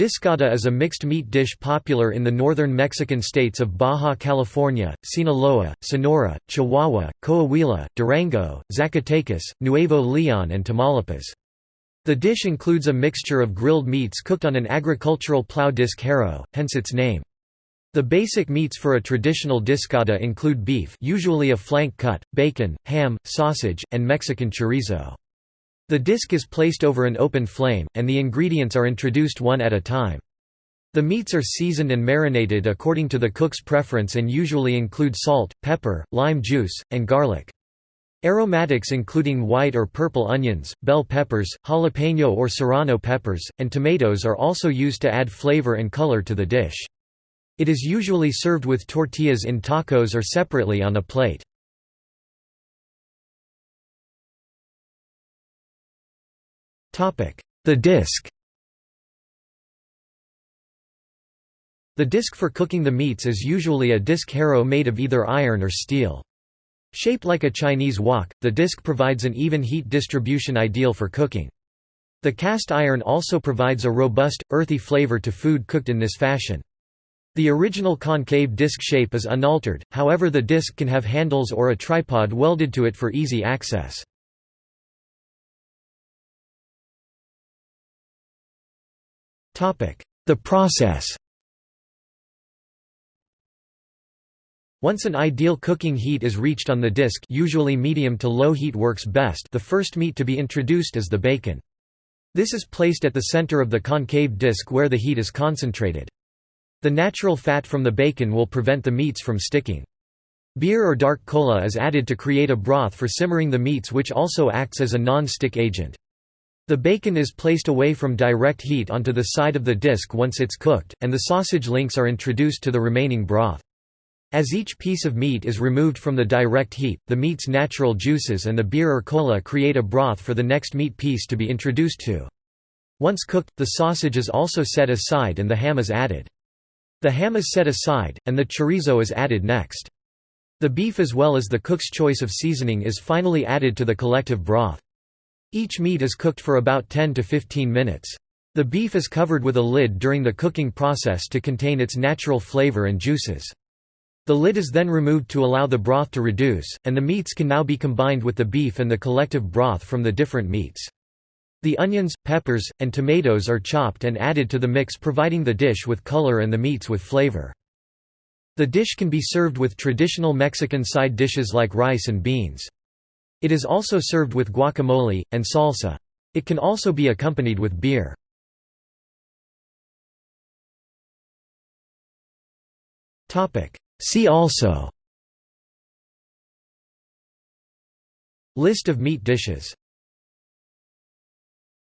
Discada is a mixed meat dish popular in the northern Mexican states of Baja California, Sinaloa, Sonora, Chihuahua, Coahuila, Durango, Zacatecas, Nuevo Leon and Tamaulipas. The dish includes a mixture of grilled meats cooked on an agricultural plow disc harrow, hence its name. The basic meats for a traditional discada include beef usually a flank cut, bacon, ham, sausage, and Mexican chorizo. The disc is placed over an open flame, and the ingredients are introduced one at a time. The meats are seasoned and marinated according to the cook's preference and usually include salt, pepper, lime juice, and garlic. Aromatics including white or purple onions, bell peppers, jalapeno or serrano peppers, and tomatoes are also used to add flavor and color to the dish. It is usually served with tortillas in tacos or separately on a plate. The disc The disc for cooking the meats is usually a disc harrow made of either iron or steel. Shaped like a Chinese wok, the disc provides an even heat distribution ideal for cooking. The cast iron also provides a robust, earthy flavor to food cooked in this fashion. The original concave disc shape is unaltered, however the disc can have handles or a tripod welded to it for easy access. The process Once an ideal cooking heat is reached on the disc usually medium to low heat works best the first meat to be introduced is the bacon. This is placed at the center of the concave disc where the heat is concentrated. The natural fat from the bacon will prevent the meats from sticking. Beer or dark cola is added to create a broth for simmering the meats which also acts as a non-stick agent. The bacon is placed away from direct heat onto the side of the disc once it's cooked, and the sausage links are introduced to the remaining broth. As each piece of meat is removed from the direct heat, the meat's natural juices and the beer or cola create a broth for the next meat piece to be introduced to. Once cooked, the sausage is also set aside and the ham is added. The ham is set aside, and the chorizo is added next. The beef as well as the cook's choice of seasoning is finally added to the collective broth. Each meat is cooked for about 10 to 15 minutes. The beef is covered with a lid during the cooking process to contain its natural flavor and juices. The lid is then removed to allow the broth to reduce, and the meats can now be combined with the beef and the collective broth from the different meats. The onions, peppers, and tomatoes are chopped and added to the mix providing the dish with color and the meats with flavor. The dish can be served with traditional Mexican side dishes like rice and beans. It is also served with guacamole, and salsa. It can also be accompanied with beer. See also List of meat dishes